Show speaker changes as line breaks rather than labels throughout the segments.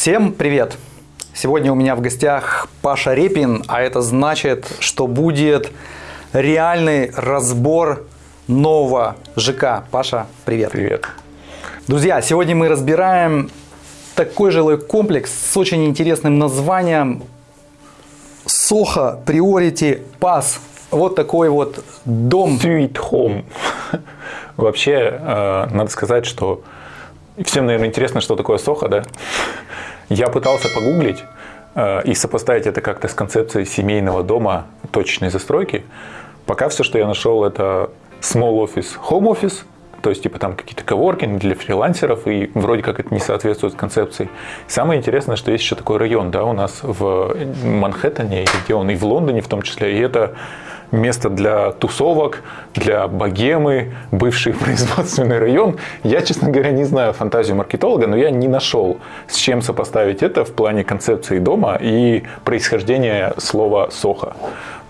Всем привет! Сегодня у меня в гостях Паша Репин, а это значит, что будет реальный разбор нового ЖК. Паша, привет!
Привет!
Друзья, сегодня мы разбираем такой жилой комплекс с очень интересным названием Soho Priority Pass. Вот такой вот дом.
Sweet Home. Вообще, э, надо сказать, что всем, наверное, интересно, что такое Soho, да? Я пытался погуглить э, и сопоставить это как-то с концепцией семейного дома точечной застройки. Пока все, что я нашел, это small office, home office, то есть, типа, там какие-то коворкинги для фрилансеров, и вроде как это не соответствует концепции. Самое интересное, что есть еще такой район, да, у нас в Манхэттене, где он, и в Лондоне в том числе, и это место для тусовок, для богемы, бывший производственный район. Я, честно говоря, не знаю фантазию маркетолога, но я не нашел, с чем сопоставить это в плане концепции дома и происхождения слова «сохо».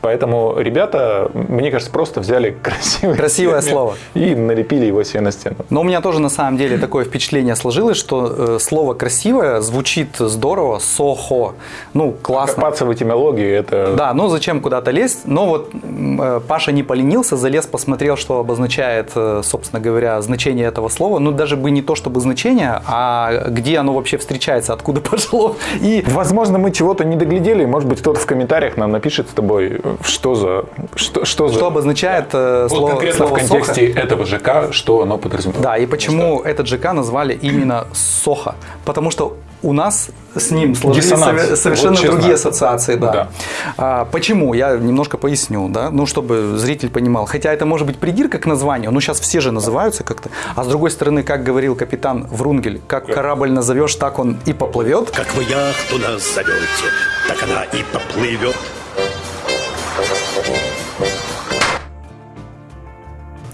Поэтому ребята, мне кажется, просто взяли красивое,
красивое слово
и налепили его себе на стену.
Но у меня тоже на самом деле такое впечатление сложилось, что э, слово красивое звучит здорово, сохо, ну классно.
Копаться в этимологии это.
Да, ну зачем куда-то лезть? Но вот э, Паша не поленился, залез, посмотрел, что обозначает, э, собственно говоря, значение этого слова. Ну даже бы не то чтобы значение, а где оно вообще встречается, откуда пошло.
И возможно мы чего-то не доглядели, может быть кто-то в комментариях нам напишет с тобой что за...
Что, что, что за... обозначает э,
вот слово конкретно слово в контексте Соха. этого ЖК, что оно подразумевает?
Да, и почему что? этот ЖК назвали именно Соха? Потому что у нас с ним сложились Диссонанс. совершенно вот другие ассоциации. Да. Да. А, почему? Я немножко поясню, да? ну, чтобы зритель понимал. Хотя это может быть придирка к названию, но сейчас все же называются как-то. А с другой стороны, как говорил капитан Врунгель, как корабль назовешь, так он и поплывет.
Как вы яхту назовете, так она и поплывет.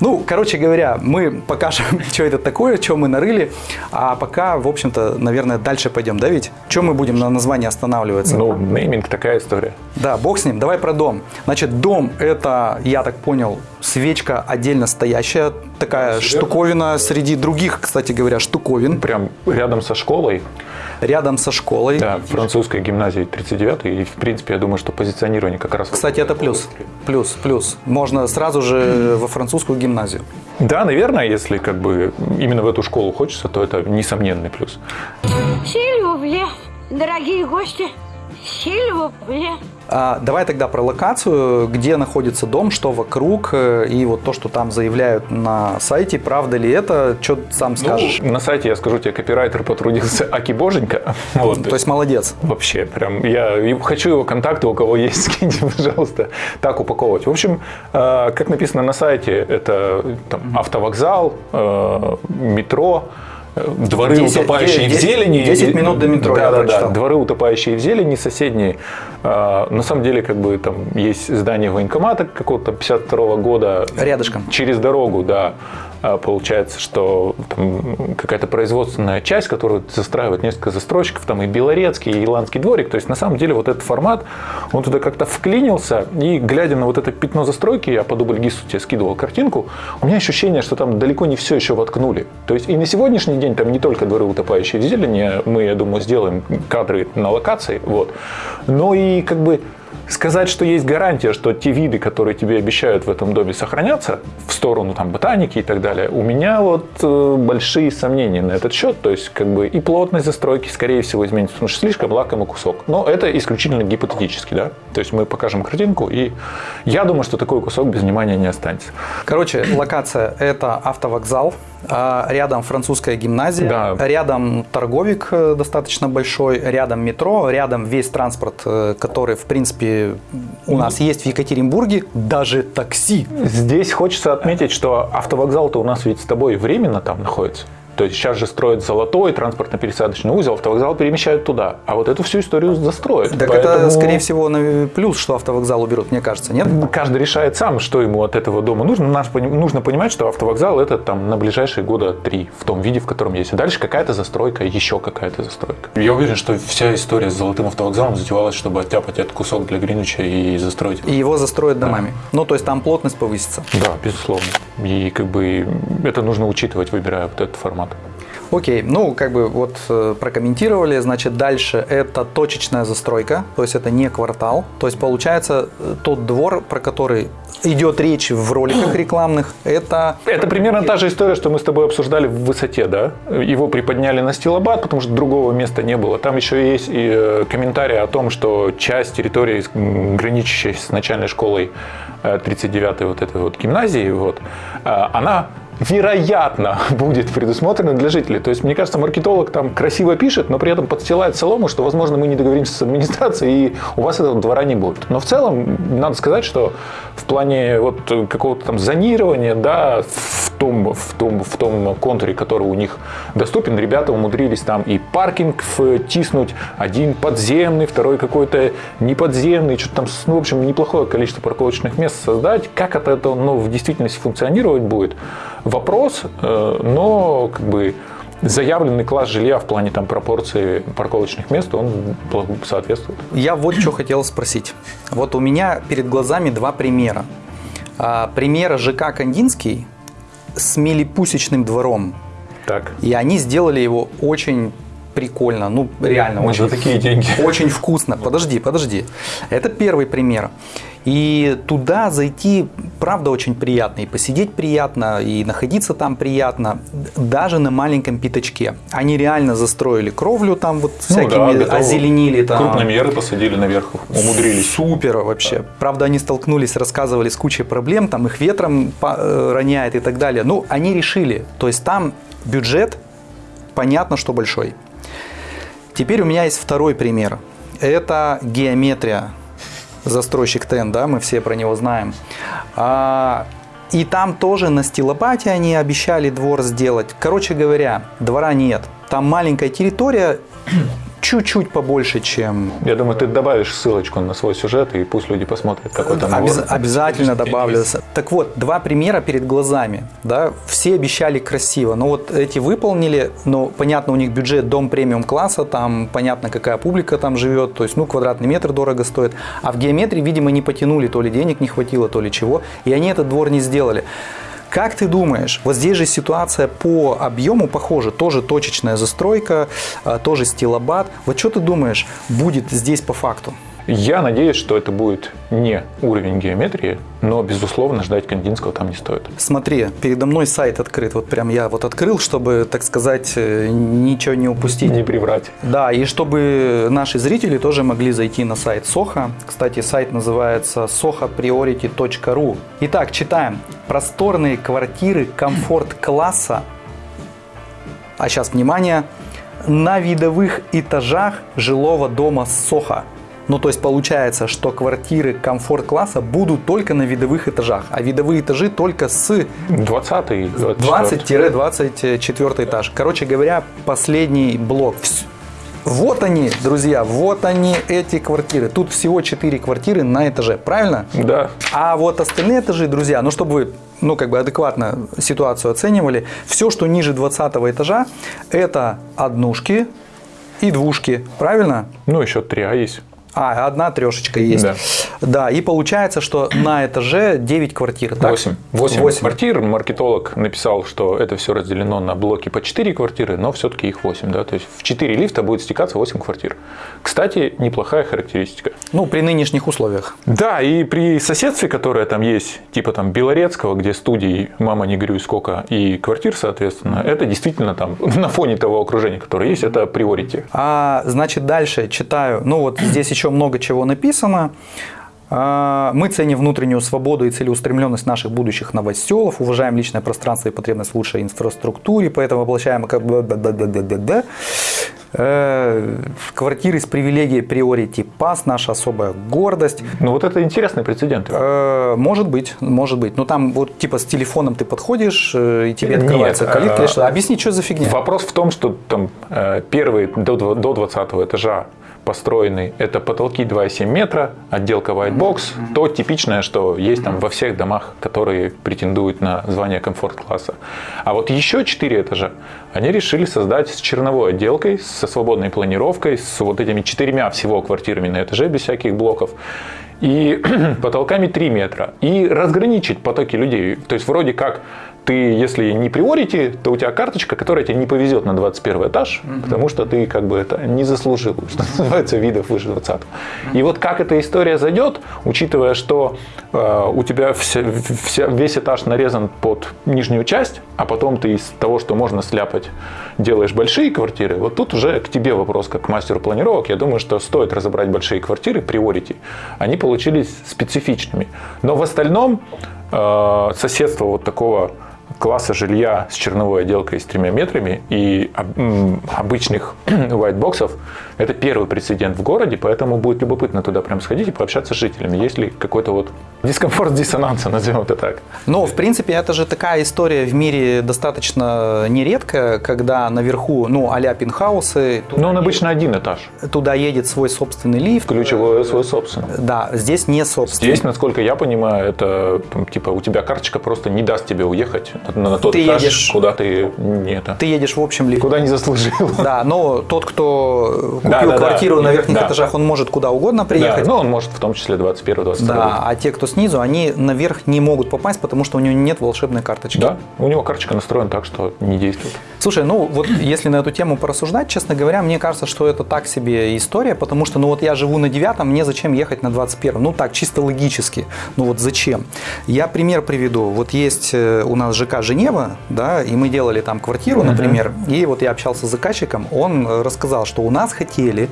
Ну, короче говоря, мы покажем, что это такое, что мы нарыли, а пока, в общем-то, наверное, дальше пойдем, да, ведь? Что мы будем на названии останавливаться?
Ну, нейминг такая история.
Да, бог с ним. Давай про дом. Значит, дом – это, я так понял, свечка отдельно стоящая, такая Серьезно? штуковина среди других, кстати говоря, штуковин.
Прям рядом со школой
рядом со школой.
Да, французской гимназии 39 и в принципе я думаю, что позиционирование как раз...
Кстати, это плюс, плюс, плюс. Можно сразу же во французскую гимназию.
Да, наверное, если как бы именно в эту школу хочется, то это несомненный плюс.
Сильвубле, дорогие гости, Сильвубле.
А, давай тогда про локацию, где находится дом, что вокруг, э, и вот то, что там заявляют на сайте, правда ли это, что сам ну, скажешь?
Ну, на сайте, я скажу тебе, копирайтер потрудился Аки Боженька.
Вот. То есть молодец.
Вообще, прям, я хочу его контакты, у кого есть, скиньте, пожалуйста, так упаковывать. В общем, э, как написано на сайте, это там, автовокзал, э, метро, дворы 10, утопающие 10, в зелени.
10 минут до метро,
да, да, да, дворы утопающие в зелени соседние. А, на самом деле, как бы там есть здание военкомата какого-то 52 -го года.
Рядышком.
Через дорогу, да. А, получается, что какая-то производственная часть, которую застраивает несколько застройщиков, там и Белорецкий, и Иландский дворик. То есть, на самом деле, вот этот формат, он туда как-то вклинился, и глядя на вот это пятно застройки, я по дубльгису тебе скидывал картинку, у меня ощущение, что там далеко не все еще воткнули. То есть, и на сегодняшний день там не только дворы утопающие в зелени, мы, я думаю, сделаем кадры на локации, вот, но и как бы Сказать, что есть гарантия, что те виды, которые тебе обещают в этом доме, сохранятся в сторону там, ботаники и так далее, у меня вот э, большие сомнения на этот счет. То есть, как бы и плотность застройки, скорее всего, изменится, потому что слишком лакомый кусок. Но это исключительно гипотетически, да. То есть мы покажем картинку, и я думаю, что такой кусок без внимания не останется.
Короче, локация – это автовокзал, рядом французская гимназия, да. рядом торговик э, достаточно большой, рядом метро, рядом весь транспорт, э, который, в принципе, у нас есть в Екатеринбурге, даже такси.
Здесь хочется отметить, что автовокзал-то у нас ведь с тобой временно там находится. То есть сейчас же строят золотой транспортно-пересадочный узел, автовокзал перемещают туда. А вот эту всю историю застроят.
Так Поэтому... это, скорее всего, плюс, что автовокзал уберут, мне кажется, нет?
Каждый решает сам, что ему от этого дома нужно. Нужно понимать, что автовокзал это там на ближайшие года три в том виде, в котором есть. И дальше какая-то застройка, еще какая-то застройка. Я уверен, что вся история с золотым автовокзалом затевалась, чтобы оттяпать этот кусок для Гринвича и застроить.
И его застроят домами. Да. Ну, то есть там плотность повысится.
Да, безусловно. И как бы это нужно учитывать, выбирая вот этот формат.
Окей, ну как бы вот э, прокомментировали, значит дальше это точечная застройка, то есть это не квартал, то есть получается э, тот двор, про который идет речь в роликах рекламных, это...
Это примерно та же история, что мы с тобой обсуждали в высоте, да? Его приподняли на стилобат, потому что другого места не было. Там еще есть и э, комментарии о том, что часть территории, граничащей с начальной школой 39-й вот этой вот гимназии, вот, она вероятно, будет предусмотрено для жителей. То есть, мне кажется, маркетолог там красиво пишет, но при этом подстилает солому, что, возможно, мы не договоримся с администрацией, и у вас этого двора не будет. Но в целом, надо сказать, что в плане вот какого-то там зонирования, да, в том, в том, в том контуре, который у них доступен, ребята умудрились там и паркинг втиснуть, один подземный, второй какой-то неподземный, что-то там, ну, в общем, неплохое количество парковочных мест создать. Как это, это ну, в действительности функционировать будет? Вопрос, э, но как бы заявленный класс жилья в плане там пропорции парковочных мест, он соответствует.
Я вот что хотел спросить. Вот у меня перед глазами два примера. А, пример ЖК Кандинский с милипусечным двором.
Так.
И они сделали его очень прикольно, ну реально
Мы очень, такие деньги.
очень вкусно. Подожди, подожди. Это первый пример. И туда зайти, правда, очень приятно. И посидеть приятно, и находиться там приятно, даже на маленьком пятачке. Они реально застроили кровлю там вот всякими, ну, да, озеленили там.
Крупномеры посадили наверх, умудрились.
Супер вообще. Да. Правда, они столкнулись, рассказывали с кучей проблем, там их ветром э, роняет и так далее. Ну, они решили. То есть там бюджет, понятно, что большой. Теперь у меня есть второй пример. Это геометрия застройщик ТЕН, да, мы все про него знаем. А, и там тоже на стилопате они обещали двор сделать. Короче говоря, двора нет. Там маленькая территория, чуть-чуть побольше, чем...
Я думаю, ты добавишь ссылочку на свой сюжет, и пусть люди посмотрят, какой там
Обяз... Обязательно добавлю. Так вот, два примера перед глазами. Да? Все обещали красиво, но вот эти выполнили, но понятно, у них бюджет дом премиум класса, там понятно, какая публика там живет, то есть, ну, квадратный метр дорого стоит. А в геометрии, видимо, не потянули, то ли денег не хватило, то ли чего, и они этот двор не сделали. Как ты думаешь, вот здесь же ситуация по объему похожа, тоже точечная застройка, а, тоже стилобат. Вот что ты думаешь, будет здесь по факту?
Я надеюсь, что это будет не уровень геометрии, но, безусловно, ждать Кандинского там не стоит.
Смотри, передо мной сайт открыт. Вот прям я вот открыл, чтобы, так сказать, э, ничего не упустить.
Не приврать.
Да, и чтобы наши зрители тоже могли зайти на сайт Соха. Кстати, сайт называется sohapriority.ru. Итак, читаем. Просторные квартиры комфорт-класса. А сейчас, внимание, на видовых этажах жилого дома Соха. Ну, то есть получается, что квартиры комфорт-класса будут только на видовых этажах, а видовые этажи только с
20
20-24 этаж. Короче говоря, последний блок. Вот они, друзья, вот они, эти квартиры. Тут всего 4 квартиры на этаже, правильно?
Да.
А вот остальные этажи, друзья, ну, чтобы вы ну, как бы адекватно ситуацию оценивали, все, что ниже 20 этажа, это однушки и двушки, правильно?
Ну, еще три А есть.
А, одна трешечка есть. Да. да, и получается, что на этаже 9 квартир.
Так? 8. 8. 8 квартир. Маркетолог написал, что это все разделено на блоки по 4 квартиры, но все-таки их 8. Да? То есть в 4 лифта будет стекаться 8 квартир. Кстати, неплохая характеристика.
Ну, при нынешних условиях.
Да, и при соседстве, которое там есть, типа там Белорецкого, где студии «Мама, не горюй, сколько» и квартир, соответственно, это действительно там на фоне того окружения, которое есть, это приорити.
А, значит, дальше читаю. Ну, вот здесь еще еще много чего написано. А, мы ценим внутреннюю свободу и целеустремленность наших будущих новоселов, уважаем личное пространство и потребность в лучшей инфраструктуре, поэтому воплощаем как бы э, квартиры с привилегией приорити пас, наша особая гордость.
Ну вот это интересный прецедент.
Э, может быть, может быть. Но там вот типа с телефоном ты подходишь э, и тебе открывается Нет, калитка. Объясни, что за фигня?
Вопрос в том, что там первый до, до 20 этажа построенный, это потолки 2,7 метра, отделка white box, mm-hmm. то типичное, что есть там во всех домах, которые претендуют на звание комфорт-класса. А вот еще 4 этажа они решили создать с черновой отделкой, со свободной планировкой, с вот этими четырьмя всего квартирами на этаже без всяких блоков и потолками 3 метра, и разграничить потоки людей. То есть вроде как ты, если не приорити, то у тебя карточка, которая тебя не повезет на 21 этаж, угу. потому что ты как бы это не заслужил, что называется, видов выше 20. Угу. И вот как эта история зайдет, учитывая, что э, у тебя вся, вся, весь этаж нарезан под нижнюю часть, а потом ты из того, что можно сляпать, делаешь большие квартиры, вот тут уже к тебе вопрос, как к мастеру планировок. Я думаю, что стоит разобрать большие квартиры, приорити. Они получились специфичными. Но в остальном э, соседство вот такого класса жилья с черновой отделкой с тремя метрами и обычных white это первый прецедент в городе, поэтому будет любопытно туда прям сходить и пообщаться с жителями. Есть ли какой-то вот дискомфорт диссонанса, назовем это так?
Ну, в принципе, это же такая история в мире достаточно нередкая, когда наверху, ну, а-ля пентхаусы.
Но он обычно один этаж.
Туда едет свой собственный лифт.
Ключевое свой собственный.
Да, здесь не собственный.
Здесь, насколько я понимаю, это типа у тебя карточка просто не даст тебе уехать на, тот
ты
этаж,
едешь,
куда ты не это.
Ты едешь в общем лифте.
Куда не заслужил.
Да, но тот, кто купил да, да, квартиру да, на верхних да. этажах, он может куда угодно приехать.
Да, ну, он может в том числе 21 22
Да, а те, кто снизу, они наверх не могут попасть, потому что у него нет волшебной карточки.
Да, у него карточка настроена так, что не действует.
Слушай, ну вот если на эту тему порассуждать, честно говоря, мне кажется, что это так себе история, потому что, ну вот я живу на девятом, мне зачем ехать на 21 Ну так, чисто логически. Ну вот зачем? Я пример приведу. Вот есть э, у нас ЖК Женева, да, и мы делали там квартиру, например, uh-huh. и вот я общался с заказчиком, он рассказал, что у нас хотели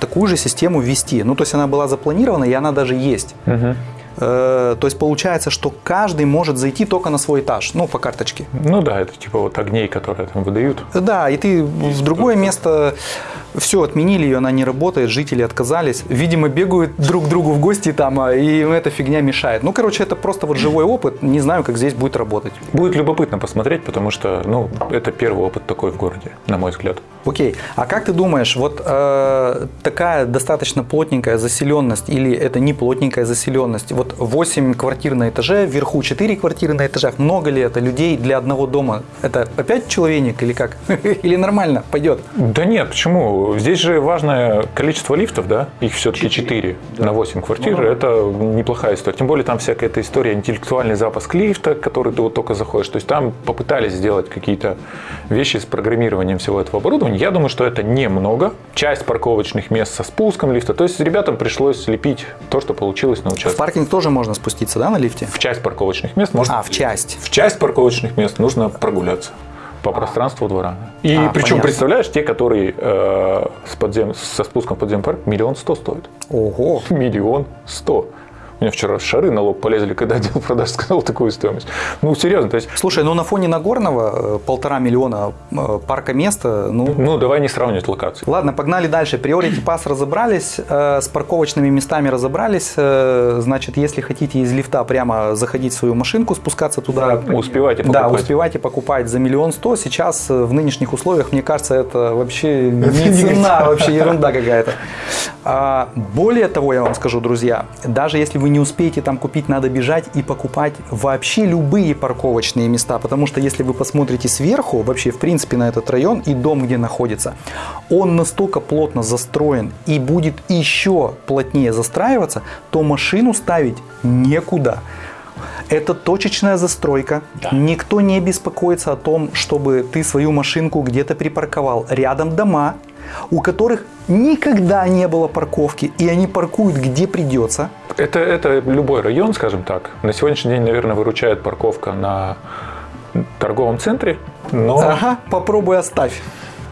такую же систему ввести. Ну, то есть она была запланирована, и она даже есть. Угу. Э, то есть получается, что каждый может зайти только на свой этаж, ну, по карточке.
Ну да, это типа вот огней, которые там выдают.
Да, и ты в другое место все отменили, ее она не работает, жители отказались. Видимо, бегают друг к другу в гости там, а, и эта фигня мешает. Ну, короче, это просто вот живой опыт. Не знаю, как здесь будет работать.
Будет любопытно посмотреть, потому что, ну, это первый опыт такой в городе, на мой взгляд.
Окей. А как ты думаешь, вот э, такая достаточно плотненькая заселенность или это не плотненькая заселенность? Вот 8 квартир на этаже, вверху 4 квартиры на этажах. Много ли это людей для одного дома? Это опять человек или как? Или нормально пойдет?
Да нет, почему? Здесь же важное количество лифтов, да? Их все-таки 4 да. на 8 квартир. Ну, это неплохая история. Тем более там всякая эта история, интеллектуальный запуск лифта, который ты вот только заходишь. То есть там попытались сделать какие-то вещи с программированием всего этого оборудования я думаю, что это немного. Часть парковочных мест со спуском лифта. То есть ребятам пришлось лепить то, что получилось на участке.
В паркинг тоже можно спуститься, да, на лифте?
В часть парковочных мест можно.
А, в часть.
В часть парковочных мест нужно прогуляться по пространству двора. И а, причем, понятно. представляешь, те, которые э, с подзем, со спуском в подземный парк, миллион сто стоят.
Ого!
Миллион сто. У меня вчера шары на лоб полезли, когда отдел продаж сказал такую стоимость. Ну, серьезно. То есть...
Слушай, ну на фоне Нагорного э, полтора миллиона э, парка места, ну...
Ну, давай не сравнивать локации.
Ладно, погнали дальше. Priority Pass разобрались, э, с парковочными местами разобрались. Значит, если хотите из лифта прямо заходить в свою машинку, спускаться туда...
Успевайте покупать.
Да, успевайте покупать за миллион сто. Сейчас в нынешних условиях, мне кажется, это вообще не цена, вообще ерунда какая-то. А, более того, я вам скажу, друзья, даже если вы не успеете там купить, надо бежать и покупать вообще любые парковочные места, потому что если вы посмотрите сверху, вообще в принципе на этот район и дом, где находится, он настолько плотно застроен и будет еще плотнее застраиваться, то машину ставить некуда. Это точечная застройка. Да. Никто не беспокоится о том, чтобы ты свою машинку где-то припарковал. Рядом дома, у которых никогда не было парковки, и они паркуют где придется.
Это, это любой район, скажем так. На сегодняшний день, наверное, выручает парковка на торговом центре. Но...
Ага, попробуй оставь.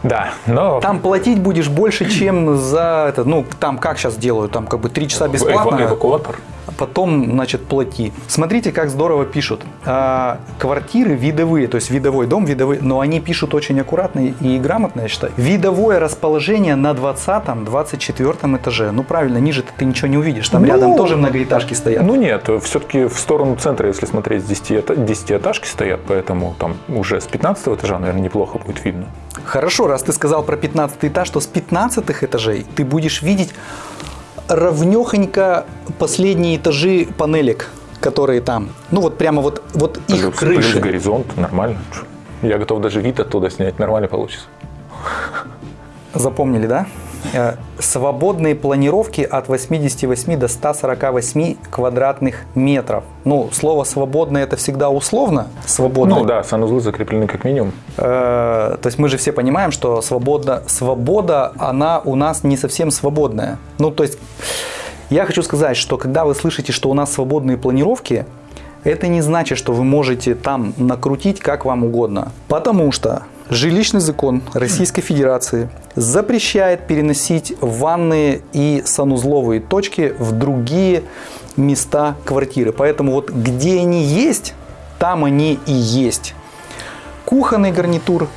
Да, но...
Там платить будешь больше, чем за это. Ну, там как сейчас делают? Там как бы три часа бесплатно.
Эвакуатор
потом, значит, плати. Смотрите, как здорово пишут. А, квартиры видовые, то есть видовой дом, видовые, но они пишут очень аккуратно и грамотно, я считаю. Видовое расположение на 20-24 этаже. Ну, правильно, ниже ты ничего не увидишь. Там ну, рядом тоже многоэтажки стоят.
Ну, нет, все-таки в сторону центра, если смотреть, 10, 10 этажки стоят, поэтому там уже с 15 этажа, наверное, неплохо будет видно.
Хорошо, раз ты сказал про 15 этаж, то с 15 этажей ты будешь видеть ровнехонько последние этажи панелек, которые там. Ну вот прямо вот, вот их плюс, крыши.
Плюс горизонт, нормально. Я готов даже вид оттуда снять, нормально получится.
Запомнили, да? Э, свободные планировки от 88 до 148 квадратных метров. Ну, слово «свободное» это всегда условно. Свободное.
Ну да, санузлы закреплены как минимум.
Э, то есть мы же все понимаем, что свобода, свобода, она у нас не совсем свободная. Ну, то есть я хочу сказать, что когда вы слышите, что у нас свободные планировки, это не значит, что вы можете там накрутить как вам угодно. Потому что жилищный закон Российской Федерации запрещает переносить ванные и санузловые точки в другие места квартиры. Поэтому вот где они есть, там они и есть. Кухонный гарнитур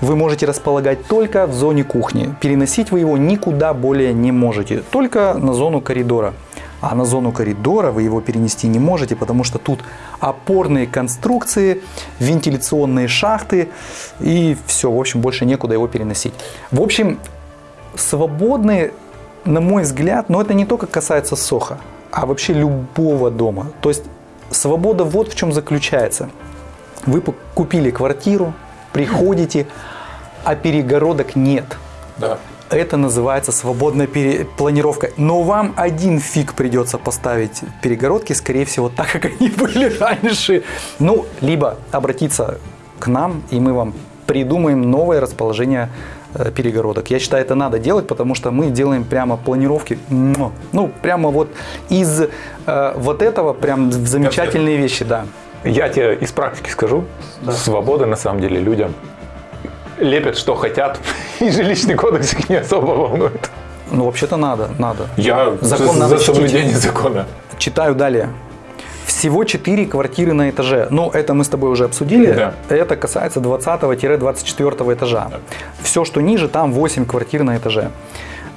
вы можете располагать только в зоне кухни. Переносить вы его никуда более не можете, только на зону коридора. А на зону коридора вы его перенести не можете, потому что тут опорные конструкции, вентиляционные шахты и все, в общем, больше некуда его переносить. В общем, свободные, на мой взгляд, но это не только касается Соха, а вообще любого дома. То есть свобода вот в чем заключается. Вы купили квартиру, приходите, а перегородок нет.
Да.
Это называется свободная планировка. Но вам один фиг придется поставить перегородки, скорее всего, так, как они были раньше. Ну, либо обратиться к нам, и мы вам придумаем новое расположение э, перегородок. Я считаю, это надо делать, потому что мы делаем прямо планировки, ну, прямо вот из э, вот этого прям замечательные вещи, да.
Я тебе из практики скажу, да. свобода на самом деле людям лепят, что хотят, и жилищный кодекс их не особо волнует.
Ну, вообще-то надо, надо.
Я Закон за, надо за соблюдение закона.
Читаю далее. Всего 4 квартиры на этаже. Ну, это мы с тобой уже обсудили. Да. Это касается 20-24 этажа. Да. Все, что ниже, там 8 квартир на этаже.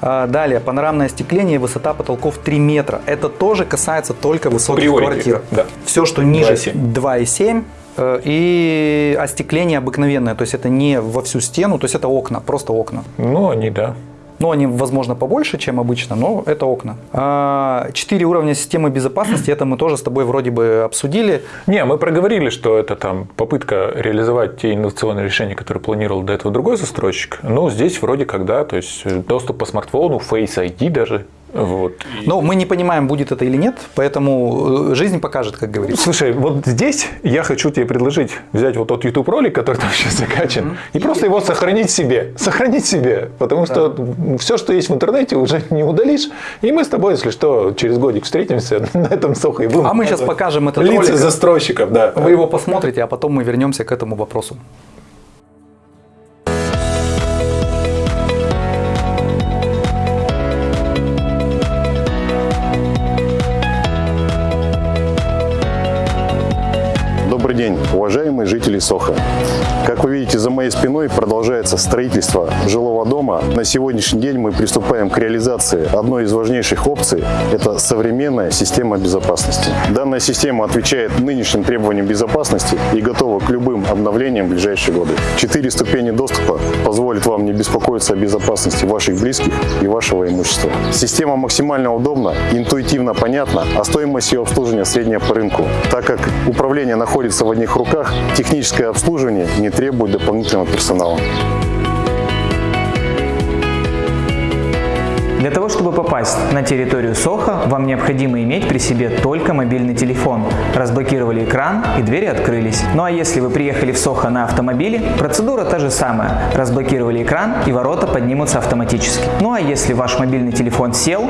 А, далее, панорамное остекление, высота потолков 3 метра. Это тоже касается только высоких Приорити, квартир. Да. Все, что ниже 2,7 Э, и остекление обыкновенное, то есть это не во всю стену, то есть это окна, просто окна.
Ну, они, да.
Ну, они, возможно, побольше, чем обычно, но это окна. А, четыре уровня системы безопасности, это мы тоже с тобой вроде бы обсудили.
Не, мы проговорили, что это там попытка реализовать те инновационные решения, которые планировал до этого другой застройщик. Но здесь вроде как, да, то есть доступ по смартфону, Face ID даже, вот.
Но мы не понимаем, будет это или нет, поэтому э, жизнь покажет, как говорится.
Слушай, вот здесь я хочу тебе предложить взять вот тот YouTube ролик, который там сейчас закачан, mm-hmm. и, и просто его сохранить себе. Сохранить себе. Потому да. что все, что есть в интернете, уже не удалишь. И мы с тобой, если что, через годик встретимся на этом сохо и
будем. А мы сейчас покажем этот
лица ролик. застройщиков, да.
Вы его посмотрите, а потом мы вернемся к этому вопросу.
Жители Соха. Как вы видите, за моей спиной продолжается строительство жилого дома. На сегодняшний день мы приступаем к реализации одной из важнейших опций – это современная система безопасности. Данная система отвечает нынешним требованиям безопасности и готова к любым обновлениям в ближайшие годы. Четыре ступени доступа позволят вам не беспокоиться о безопасности ваших близких и вашего имущества. Система максимально удобна, интуитивно понятна, а стоимость ее обслуживания средняя по рынку. Так как управление находится в одних руках, техническое обслуживание не требует дополнительного персонала.
Чтобы попасть на территорию Соха, вам необходимо иметь при себе только мобильный телефон. Разблокировали экран и двери открылись. Ну а если вы приехали в Сохо на автомобиле, процедура та же самая. Разблокировали экран и ворота поднимутся автоматически. Ну а если ваш мобильный телефон сел,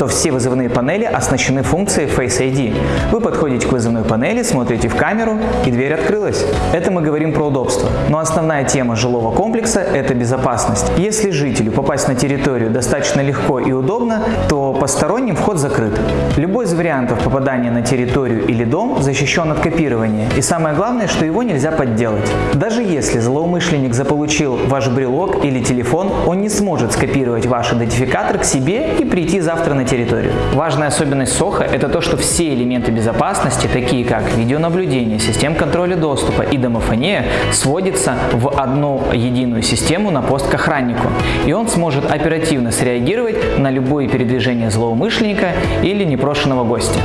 то все вызывные панели оснащены функцией Face ID. Вы подходите к вызывной панели, смотрите в камеру и дверь открылась. Это мы говорим про удобство. Но основная тема жилого комплекса – это безопасность. Если жителю попасть на территорию достаточно легко и удобно, то посторонним вход закрыт. Любой из вариантов попадания на территорию или дом защищен от копирования. И самое главное, что его нельзя подделать. Даже если злоумышленник заполучил ваш брелок или телефон, он не сможет скопировать ваш идентификатор к себе и прийти завтра на территорию. Важная особенность СОХа – это то, что все элементы безопасности, такие как видеонаблюдение, система контроля доступа и домофония, сводятся в одну единую систему на пост к охраннику. И он сможет оперативно среагировать на любые любое передвижение злоумышленника или непрошенного гостя.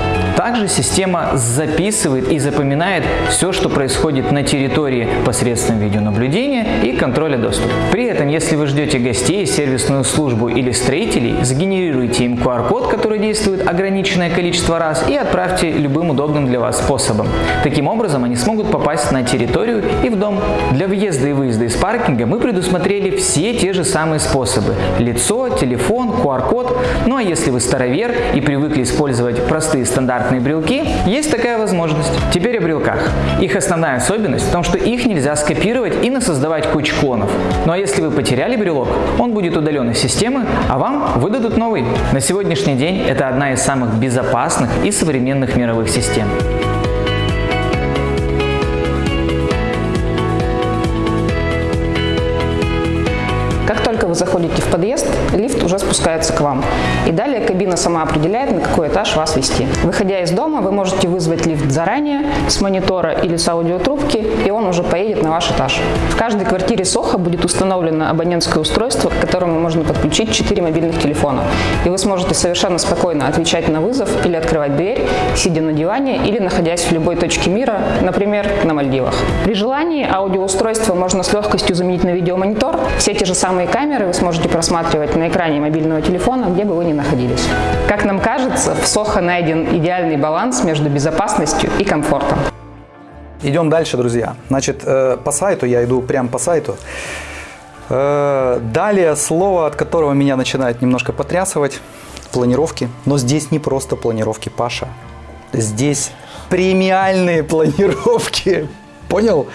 Также система записывает и запоминает все, что происходит на территории посредством видеонаблюдения и контроля доступа. При этом, если вы ждете гостей, сервисную службу или строителей, сгенерируйте им QR-код, который действует ограниченное количество раз и отправьте любым удобным для вас способом. Таким образом, они смогут попасть на территорию и в дом. Для въезда и выезда из паркинга мы предусмотрели все те же самые способы. Лицо, телефон, QR-код. Ну а если вы старовер и привыкли использовать простые стандартные брелки, есть такая возможность. Теперь о брелках. Их основная особенность в том, что их нельзя скопировать и насоздавать кучу клонов. Ну а если вы потеряли брелок, он будет удален из системы, а вам выдадут новый. На сегодняшний день это одна из самых безопасных и современных мировых систем.
Как только вы заходите в подъезд, лифт уже спускается к вам. И далее кабина сама определяет, на какой этаж вас вести. Выходя из дома, вы можете вызвать лифт заранее с монитора или с аудиотрубки, и он уже поедет на ваш этаж. В каждой квартире Соха будет установлено абонентское устройство, к которому можно подключить 4 мобильных телефона. И вы сможете совершенно спокойно отвечать на вызов или открывать дверь, сидя на диване или находясь в любой точке мира, например, на Мальдивах. При желании аудиоустройство можно с легкостью заменить на видеомонитор. Все те же самые камеры вы сможете просматривать на экране мобильного телефона, где бы вы ни находились. Как нам кажется, в Сохо найден идеальный баланс между безопасностью и комфортом.
Идем дальше, друзья. Значит, э, по сайту, я иду прямо по сайту. Э, далее слово, от которого меня начинает немножко потрясывать, планировки. Но здесь не просто планировки, Паша. Здесь премиальные планировки. Понял?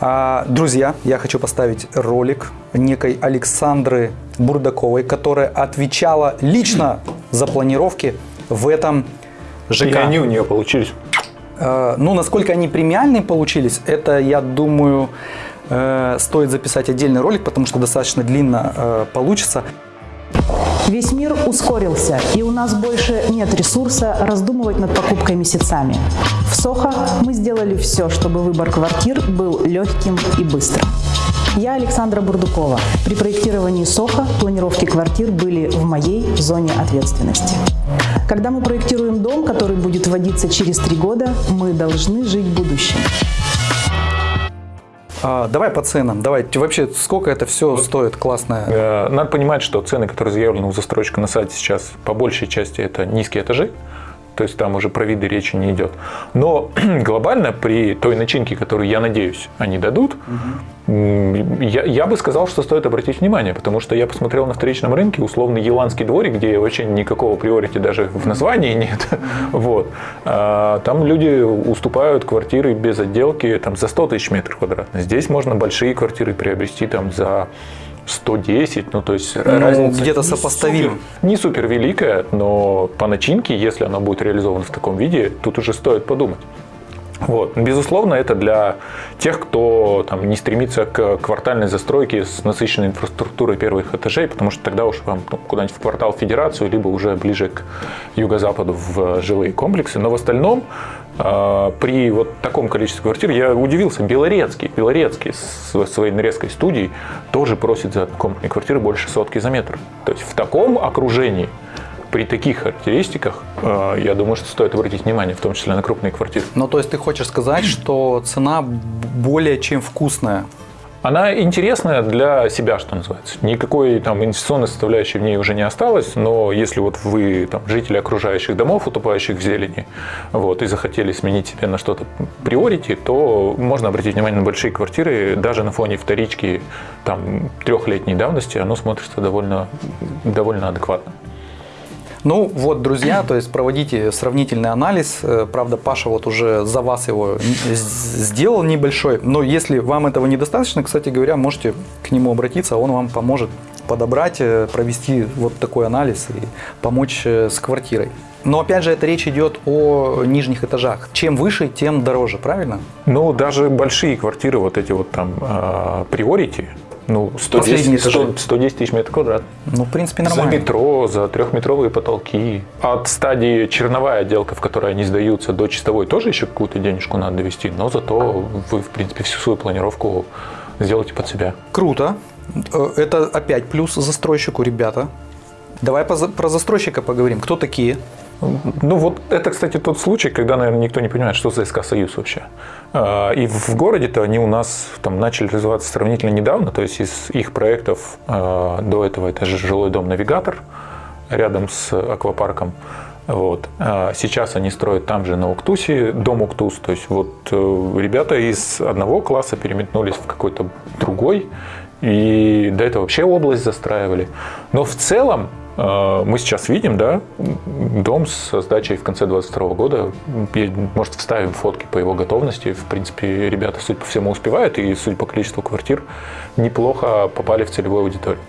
А, друзья, я хочу поставить ролик некой Александры Бурдаковой, которая отвечала лично за планировки в этом ЖК. И
они у нее получились.
А, ну, насколько они премиальные получились, это, я думаю, э, стоит записать отдельный ролик, потому что достаточно длинно э, получится.
Весь мир ускорился, и у нас больше нет ресурса раздумывать над покупкой месяцами. В Сохо мы сделали все, чтобы выбор квартир был легким и быстрым. Я Александра Бурдукова. При проектировании СОХа планировки квартир были в моей зоне ответственности. Когда мы проектируем дом, который будет вводиться через три года, мы должны жить будущим.
А, давай по ценам. Давай, вообще, сколько это все стоит классное?
Э, надо понимать, что цены, которые заявлены у застройщика на сайте сейчас, по большей части это низкие этажи. То есть там уже про виды речи не идет. Но глобально при той начинке, которую, я надеюсь, они дадут, угу. я, я бы сказал, что стоит обратить внимание, потому что я посмотрел на вторичном рынке условный еланский дворик, где вообще никакого приорити даже в названии нет. Вот. А, там люди уступают квартиры без отделки там, за 100 тысяч метров квадратных. Здесь можно большие квартиры приобрести там, за 110, ну то есть ну,
разница где-то сопоставим.
Не супер великая, но по начинке, если она будет реализована в таком виде, тут уже стоит подумать. Вот. Безусловно, это для тех, кто там, не стремится к квартальной застройке с насыщенной инфраструктурой первых этажей, потому что тогда уж вам ну, куда-нибудь в квартал Федерацию, либо уже ближе к юго-западу в жилые комплексы. Но в остальном а, при вот таком количестве квартир я удивился. Белорецкий, Белорецкий с своей нарезкой студий тоже просит за комнатные квартиры больше сотки за метр. То есть в таком окружении при таких характеристиках, а, я думаю, что стоит обратить внимание, в том числе на крупные квартиры.
Ну, то есть ты хочешь сказать, что цена более чем вкусная?
Она интересная для себя, что называется. Никакой там инвестиционной составляющей в ней уже не осталось, но если вот вы там, жители окружающих домов, утопающих в зелени, вот, и захотели сменить себе на что-то приорити, то можно обратить внимание на большие квартиры, даже на фоне вторички там, трехлетней давности, оно смотрится довольно, довольно адекватно.
Ну вот, друзья, то есть проводите сравнительный анализ. Э, правда, Паша вот уже за вас его сделал небольшой. Но если вам этого недостаточно, кстати говоря, можете к нему обратиться, он вам поможет подобрать, э, провести вот такой анализ и помочь э, с квартирой. Но опять же, это речь идет о нижних этажах. Чем выше, тем дороже, правильно?
Ну, даже большие квартиры, вот эти вот там приорити, ну, 110, 100, 110 тысяч метров квадратных.
Ну, в принципе, нормально.
За метро, за трехметровые потолки. От стадии черновая отделка, в которой они сдаются, до чистовой тоже еще какую-то денежку надо довести, но зато вы, в принципе, всю свою планировку сделаете под себя.
Круто. Э, это опять плюс застройщику, ребята. Давай про застройщика поговорим. Кто такие?
Ну вот это, кстати, тот случай, когда, наверное, никто не понимает, что за СК «Союз» вообще. А, и в городе-то они у нас там начали развиваться сравнительно недавно, то есть из их проектов а, до этого это же жилой дом «Навигатор» рядом с аквапарком. Вот. А сейчас они строят там же на Уктусе дом Уктус. То есть вот э, ребята из одного класса переметнулись в какой-то другой. И до этого вообще область застраивали. Но в целом мы сейчас видим, да, дом с сдачей в конце 2022 года. Может, вставим фотки по его готовности. В принципе, ребята, судя по всему, успевают. И, судя по количеству квартир, неплохо попали в целевую аудиторию.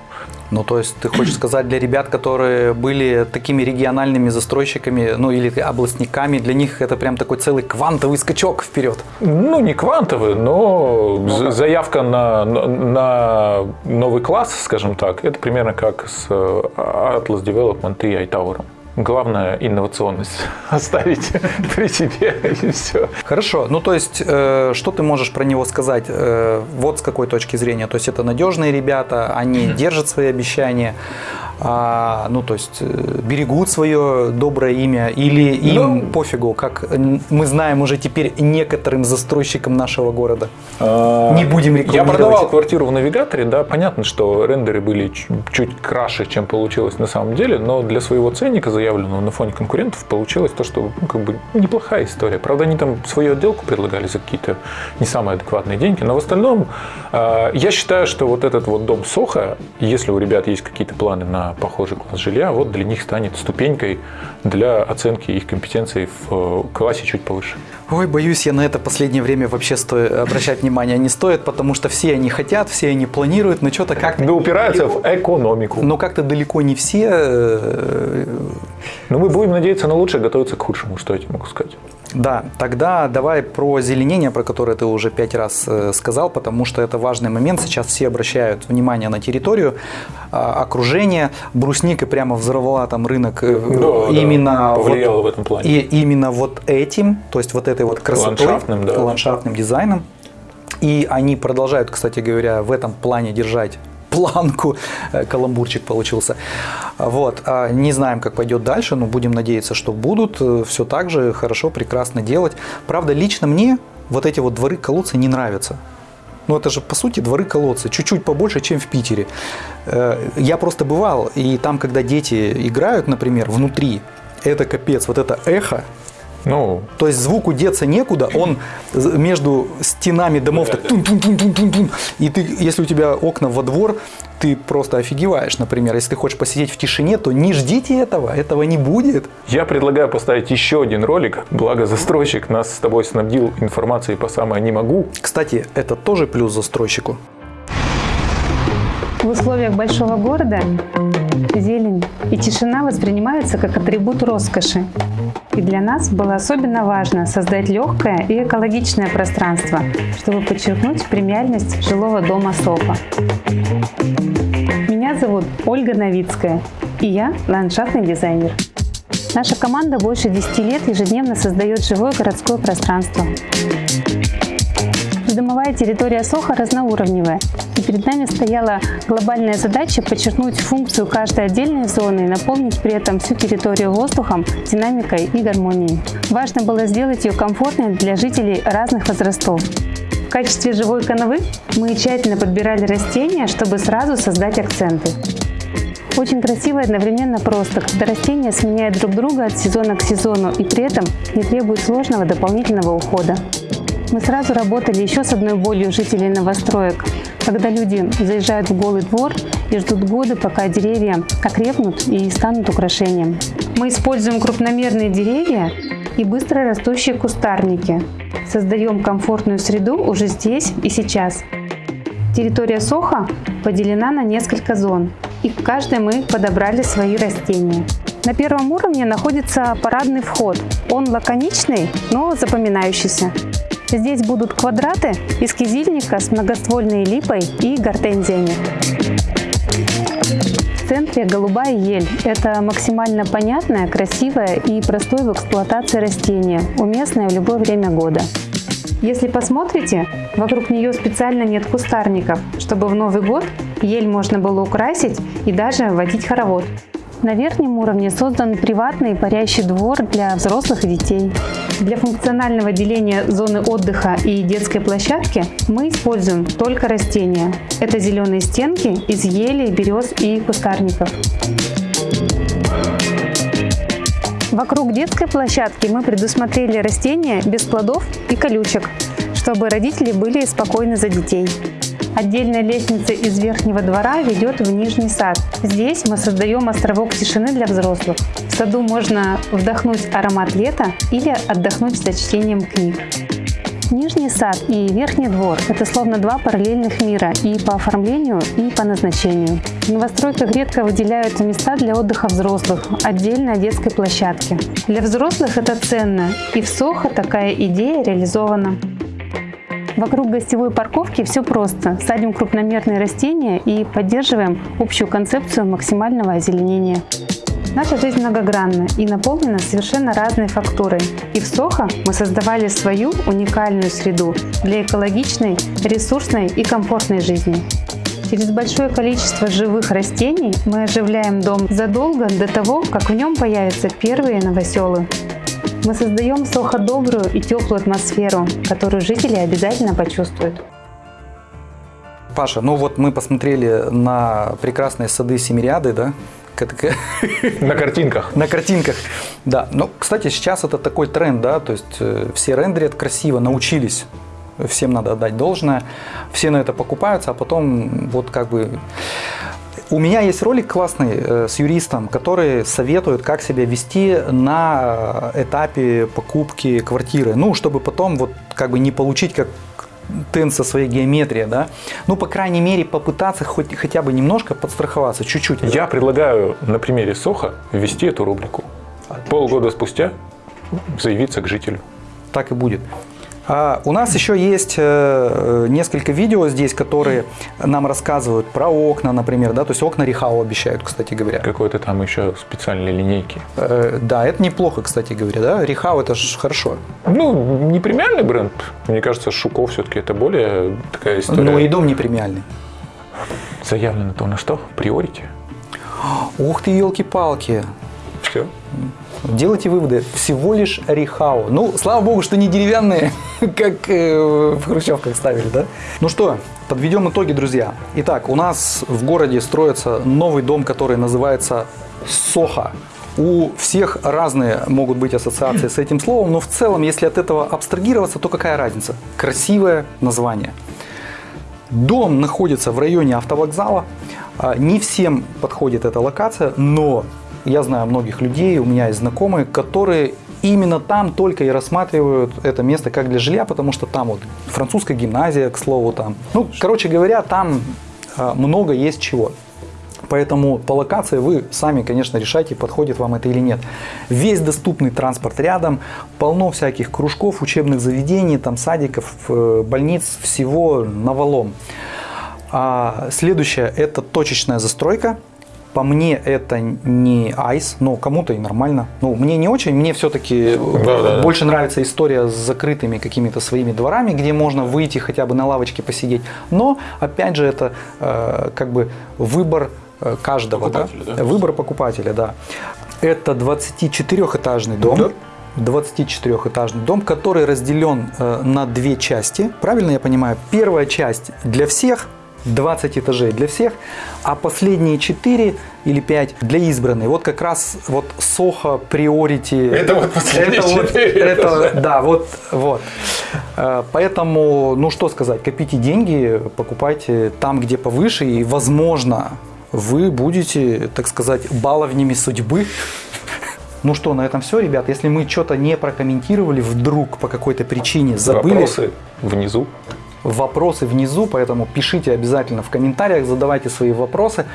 Ну, то есть ты хочешь сказать, для ребят, которые были такими региональными застройщиками, ну, или областниками, для них это прям такой целый квантовый скачок вперед?
Ну, не квантовый, но ну, заявка на, на новый класс, скажем так, это примерно как с э, Atlas Development и iTower. Главное инновационность оставить при себе и все.
Хорошо. Ну то есть, э, что ты можешь про него сказать? Э, вот с какой точки зрения. То есть это надежные ребята, они держат свои обещания а, ну, то есть э, берегут свое доброе имя или им ну, пофигу, как мы знаем уже теперь некоторым застройщикам нашего города? А,
Не будем рекламировать. Я продавал квартиру в навигаторе, да, понятно, что рендеры были чуть краше, чем получилось на самом деле, но для своего ценника, заявленного на фоне конкурентов, получилось то, что ну, как бы неплохая история. Правда, они там свою отделку предлагали за какие-то не самые адекватные деньги, но в остальном э, я считаю, что вот этот вот дом Соха, если у ребят есть какие-то планы на похожий класс жилья, вот для них станет ступенькой для оценки их компетенций в э, классе чуть повыше.
Ой, боюсь, я на это последнее время вообще стоит, обращать внимание не стоит, потому что все они хотят, все они планируют, но что-то как-то...
Да упираются в экономику.
Но как-то далеко не все. Э,
но мы будем надеяться на лучшее, готовиться к худшему, что я тебе могу сказать.
Да, тогда давай про зеленение, про которое ты уже пять раз э, сказал, потому что это важный момент. Сейчас все обращают внимание на территорию, а, окружение. Брусника прямо взорвала там рынок э, да, именно
да, повлияла вот, в этом плане.
И именно вот этим, то есть вот этой вот красотой, ландшафтным, да. ландшафтным дизайном. И они продолжают, кстати говоря, в этом плане держать планку. Э, каламбурчик получился. Вот. А не знаем, как пойдет дальше, но будем надеяться, что будут э, все так же хорошо, прекрасно делать. Правда, лично мне вот эти вот дворы-колодцы не нравятся. Ну, это же, по сути, дворы-колодцы. Чуть-чуть побольше, чем в Питере. Э, я просто бывал, и там, когда дети играют, например, внутри, это капец, вот это эхо, ну, то есть звуку деться некуда, он между стенами домов так тун -тун -тун -тун -тун -тун, и ты, если у тебя окна во двор, ты просто офигеваешь, например. Если ты хочешь посидеть в тишине, то не ждите этого, этого не будет.
Я предлагаю поставить еще один ролик, благо застройщик нас с тобой снабдил информацией по самое не могу.
Кстати, это тоже плюс застройщику.
В условиях большого города зелень и тишина воспринимаются как атрибут роскоши. И для нас было особенно важно создать легкое и экологичное пространство, чтобы подчеркнуть премиальность жилого дома Софа. Меня зовут Ольга Новицкая, и я ландшафтный дизайнер. Наша команда больше 10 лет ежедневно создает живое городское пространство. Придомовая территория Соха разноуровневая, и перед нами стояла глобальная задача подчеркнуть функцию каждой отдельной зоны и наполнить при этом всю территорию воздухом, динамикой и гармонией. Важно было сделать ее комфортной для жителей разных возрастов. В качестве живой канавы мы тщательно подбирали растения, чтобы сразу создать акценты. Очень красиво и одновременно просто, когда растения сменяют друг друга от сезона к сезону и при этом не требуют сложного дополнительного ухода. Мы сразу работали еще с одной болью жителей новостроек, когда люди заезжают в голый двор и ждут годы, пока деревья окрепнут и станут украшением. Мы используем крупномерные деревья и быстро растущие кустарники. Создаем комфортную среду уже здесь и сейчас. Территория Соха поделена на несколько зон, и в каждой мы подобрали свои растения. На первом уровне находится парадный вход. Он лаконичный, но запоминающийся. Здесь будут квадраты из кизильника с многоствольной липой и гортензиями. В центре голубая ель. Это максимально понятное, красивое и простое в эксплуатации растение, уместное в любое время года. Если посмотрите, вокруг нее специально нет кустарников, чтобы в Новый год ель можно было украсить и даже водить хоровод. На верхнем уровне создан приватный парящий двор для взрослых и детей. Для функционального деления зоны отдыха и детской площадки мы используем только растения. Это зеленые стенки из ели, берез и кустарников. Вокруг детской площадки мы предусмотрели растения без плодов и колючек, чтобы родители были спокойны за детей. Отдельная лестница из верхнего двора ведет в нижний сад. Здесь мы создаем островок тишины для взрослых. В саду можно вдохнуть аромат лета или отдохнуть за чтением книг. Нижний сад и верхний двор – это словно два параллельных мира и по оформлению, и по назначению. В новостройках редко выделяют места для отдыха взрослых, отдельно от детской площадки. Для взрослых это ценно, и в Сохо такая идея реализована. Вокруг гостевой парковки все просто. Садим крупномерные растения и поддерживаем общую концепцию максимального озеленения. Наша жизнь многогранна и наполнена совершенно разной фактурой. И в Сохо мы создавали свою уникальную среду для экологичной, ресурсной и комфортной жизни. Через большое количество живых растений мы оживляем дом задолго до того, как в нем появятся первые новоселы. Мы создаем Сохо добрую и теплую атмосферу, которую жители обязательно почувствуют.
Паша, ну вот мы посмотрели на прекрасные сады Семириады, да?
На картинках.
На картинках, да. Ну, кстати, сейчас это такой тренд, да, то есть э, все рендерят красиво, научились, всем надо отдать должное, все на это покупаются, а потом вот как бы... У меня есть ролик классный э, с юристом, который советует, как себя вести на этапе покупки квартиры. Ну, чтобы потом вот как бы не получить как тен со своей геометрией, да, ну, по крайней мере, попытаться хоть, хотя бы немножко подстраховаться, чуть-чуть.
Я предлагаю на примере Соха ввести эту рубрику. Полгода спустя заявиться к жителю.
Так и будет. А у нас еще есть э, несколько видео здесь, которые нам рассказывают про окна, например, да, то есть окна Рихау обещают, кстати говоря.
Какой-то там еще специальные линейки.
Э, да, это неплохо, кстати говоря, да, Рихау это же хорошо.
Ну, не премиальный бренд, мне кажется, Шуков все-таки это более такая история.
Ну и дом не премиальный.
Заявлено то на что? Приорите?
Ух ты, елки-палки.
Все.
Делайте выводы. Всего лишь рехау. Ну, слава богу, что не деревянные, как э, в хрущевках ставили, да? Ну что, подведем итоги, друзья. Итак, у нас в городе строится новый дом, который называется Соха. У всех разные могут быть ассоциации с этим словом, но в целом, если от этого абстрагироваться, то какая разница? Красивое название. Дом находится в районе автовокзала. А, не всем подходит эта локация, но я знаю многих людей, у меня есть знакомые, которые именно там только и рассматривают это место как для жилья, потому что там вот французская гимназия, к слову, там. Ну, короче говоря, там а, много есть чего. Поэтому по локации вы сами, конечно, решайте, подходит вам это или нет. Весь доступный транспорт рядом, полно всяких кружков, учебных заведений, там садиков, э, больниц, всего навалом. А следующее – это точечная застройка. По мне это не айс, но кому-то и нормально. Ну, мне не очень, мне все-таки да, да, больше да. нравится история с закрытыми какими-то своими дворами, где можно выйти хотя бы на лавочке посидеть. Но, опять же, это э, как бы выбор э, каждого. Да? Да? Выбор покупателя, да. Это 24-этажный дом. Да. 24-этажный дом, который разделен э, на две части. Правильно я понимаю? Первая часть для всех – 20 этажей для всех, а последние 4 или 5 для избранных. Вот как раз вот Soho Priority.
Это вот последние это 4
вот, это, Да, вот, вот. Э, поэтому, ну что сказать, копите деньги, покупайте там, где повыше, и возможно, вы будете, так сказать, баловнями судьбы. Ну что, на этом все, ребят. Если мы что-то не прокомментировали, вдруг по какой-то причине забыли.
Вопросы внизу
вопросы внизу, поэтому пишите обязательно в комментариях, задавайте свои вопросы.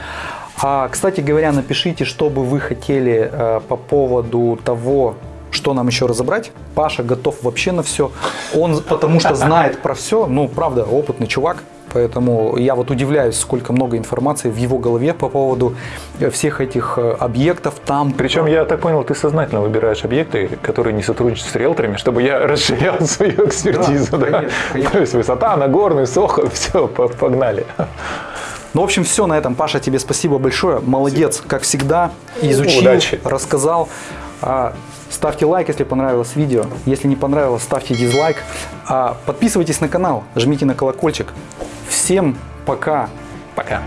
А, кстати говоря, напишите, что бы вы хотели э, по поводу того, что нам еще разобрать. Паша готов вообще на все. Он потому что знает про все. Ну, правда, опытный чувак. Поэтому я вот удивляюсь, сколько много информации в его голове по поводу э, всех этих э, объектов там.
Причем, я так понял, ты сознательно выбираешь объекты, которые не сотрудничают с риэлторами, чтобы я расширял свою экспертизу. Да, да? Конечно, конечно. То есть высота, Нагорный, Сохо, все, погнали.
Ну, в общем, все на этом. Паша, тебе спасибо большое. Молодец, как всегда. Изучил,
Удачи.
рассказал. Ставьте лайк, если понравилось видео. Если не понравилось, ставьте дизлайк. А, подписывайтесь на канал, жмите на колокольчик. Всем пока.
Пока.